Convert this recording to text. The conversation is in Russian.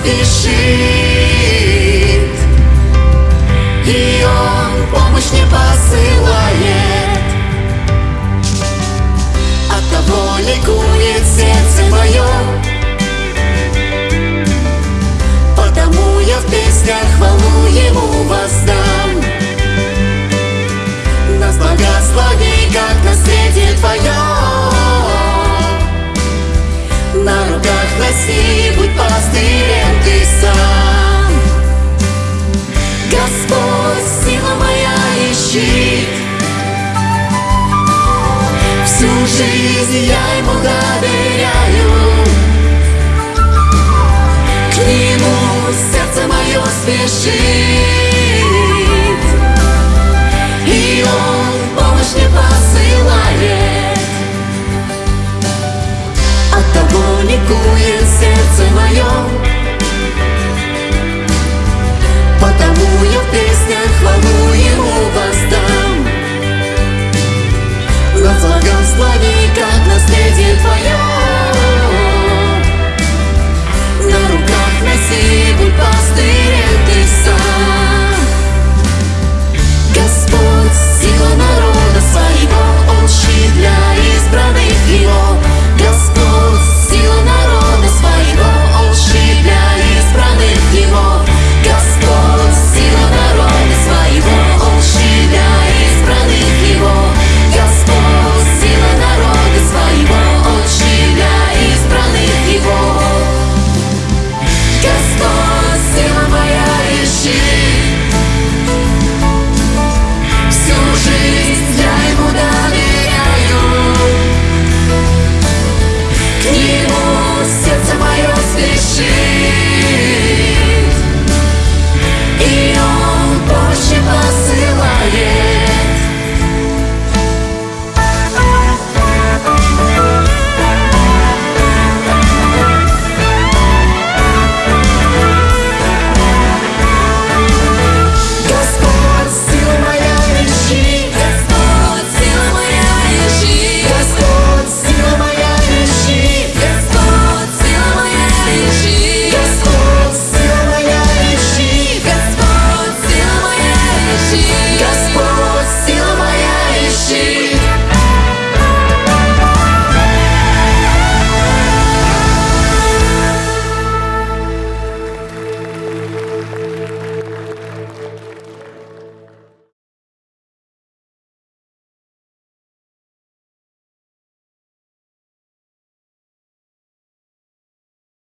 спешит, и Он помощь не посылает. just like